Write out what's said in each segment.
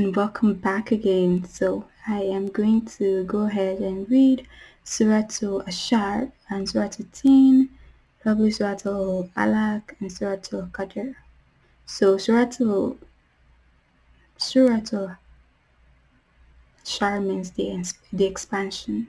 and welcome back again. So I am going to go ahead and read Surah to Ashar and Surah to Tin, probably Surah to Alaq and Surah to Qadr. So Surah to Ashar means the, the expansion.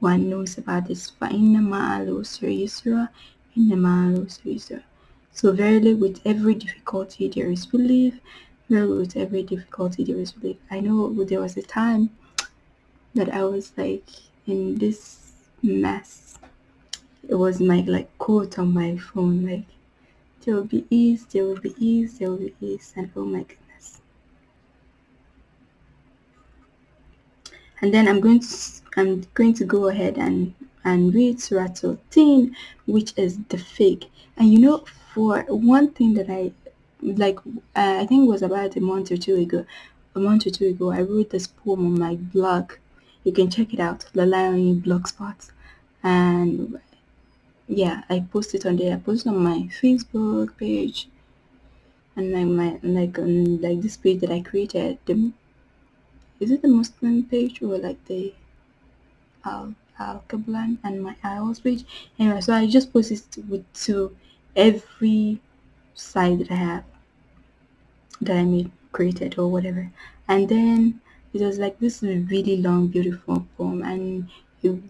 one knows about this. فَإِنَّ مَعَ الْعُسْرِ يُسْرًا إِنَّ مَعَ الْعُسْرِ يُسْرًا So verily with every difficulty there is relief. Verily with every difficulty there is relief. I know there was a time that I was like in this mess. It was my like quote on my phone like there will be ease, there will be ease, there will be ease and oh my goodness. And then I'm going to I'm going to go ahead and and read Surah to Tin, which is the fig. And you know, for one thing that I like, uh, I think it was about a month or two ago, a month or two ago, I wrote this poem on my blog. You can check it out, The Lion Blogspot. And yeah, I posted on there. I posted on my Facebook page and like my like on like this page that I created. The is it the Muslim page or like the Al Al Kablan and my IELTS page. Anyway, so I just post it with to every site that I have that I made created or whatever. And then it was like this really long, beautiful poem and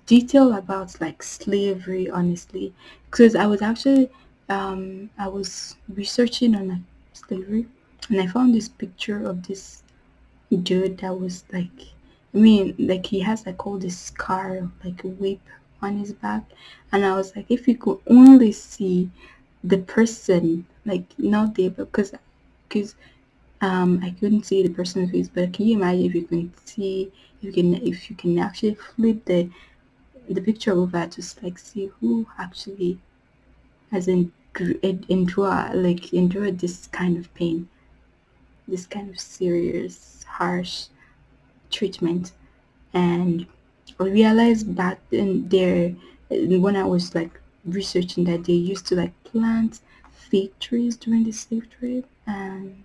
detail about like slavery honestly because I was actually um I was researching on like slavery and I found this picture of this dude that was like I mean, like he has like all this scar, like a whip on his back, and I was like, if you could only see the person, like not there, because because um I couldn't see the person's face, but can you imagine if you can see if you can if you can actually flip the the picture over to like see who actually has endured like endured this kind of pain, this kind of serious, harsh treatment. And I realized back then there when I was like researching that they used to like plant fig trees during the slave trade and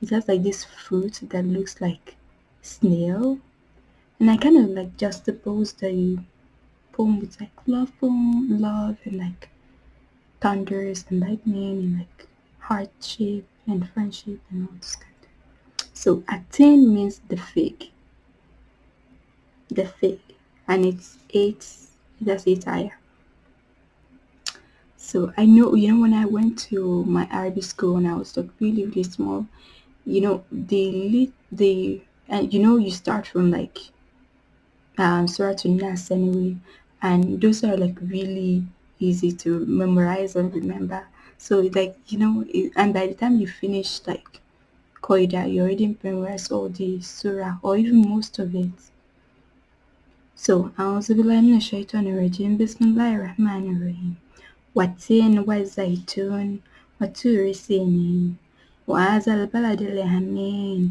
it has like this fruit that looks like snail. And I kind of like juxtaposed the poem with like love poem, love and like thunders and lightning and like hardship and friendship and all this kind of. So At-Tin means the fig the fig and it's eight that's eight ayah so i know you know when i went to my arabic school and i was like really really small you know the the and you know you start from like um surah to nas anyway and those are like really easy to memorize and remember. So like you know it, and by the time you finish like Qaida, you already memorized all the surah or even most of it so, أعوذ بالله من الشيطان الرجيم بسم الله الرحمن الرحيم والتين والزيتون وطور سينين وهذا البلد الأمين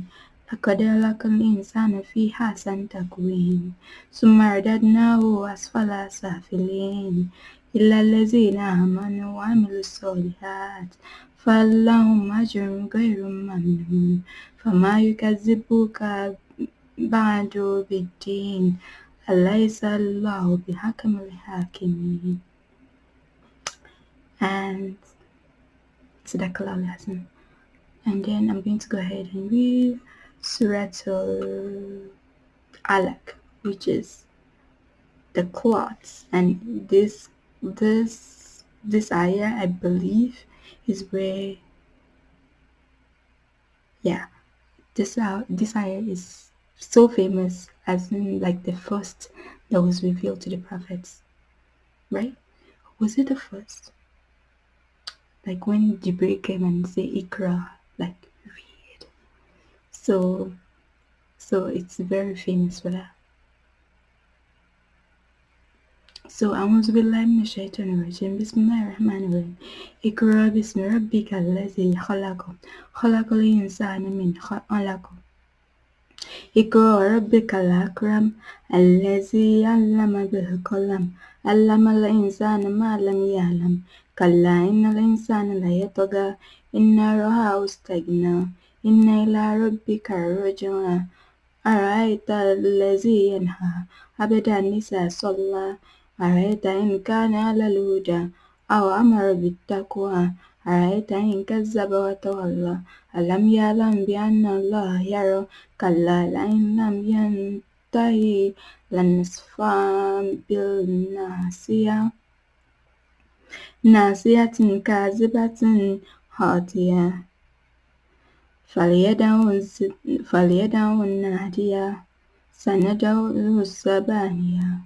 لقد خلق الإنسان في حسن تقويم ثم رددناه أسفل سافلين إلا الذين آمنوا وعملوا الصالحات فلهم أجر غير ممنون فما يكذبك بعد بالدين أليس الله بحكم الحاكمين and Sadaqallah lesson and then I'm going to go ahead and read Surah Alaq which is the cloths and this this this ayah I believe is where yeah this uh, this ayah is so famous as in like the first that was revealed to the prophets right was it the first like when Jibril came and say Ikra, like read. So, so it's very famous for that. So أعوذ بالله من الشيطان الرجيم بسم الله الرحمن الرحيم اقرأ باسم ربك الذي خلق خلق الإنسان من خلق اقرأ ربك الأكرم الذي علم بالقلم علم الإنسان ما لم يعلم كلا إن الإنسان ليطغى إن رآه استغنى إن إلى ربك الرجعى أرأيت الذي ينهى عبدا إذا صلى أرأيت إن كان على الهدى أو أمر بالتقوى أرأيت إن كذب وتولى ألم يعلم بأن الله يرى كلا لئن لم ينتهي لنصفا بالناصية ناصية كاذبة خاطئة فليدع النادية سندع الزبانية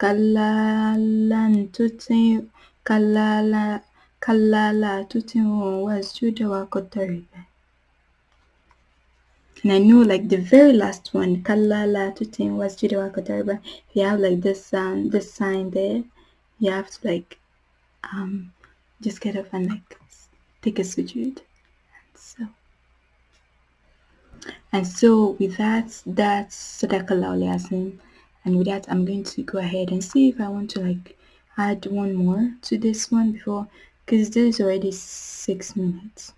كلا لن تطع كلا لا كلا لا تطعه واسجد واقترب and I know like the very last one kalla la tutin wasjud waقترب if you have like this sound this sign there you have to like um just get up and like take a sujood so and so with that that's sadaqallah al and with that i'm going to go ahead and see if i want to like add one more to this one before because this is already six minutes.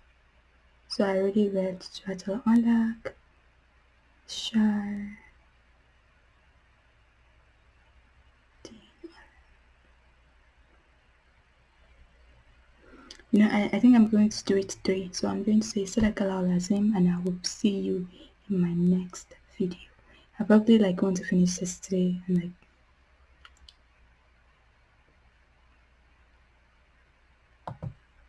So i already read Surat al Shar you know I, I think i'm going to do it three. So i'm going to say sadaqallah lazim and i will see you in my next video. I probably like want to finish this today and like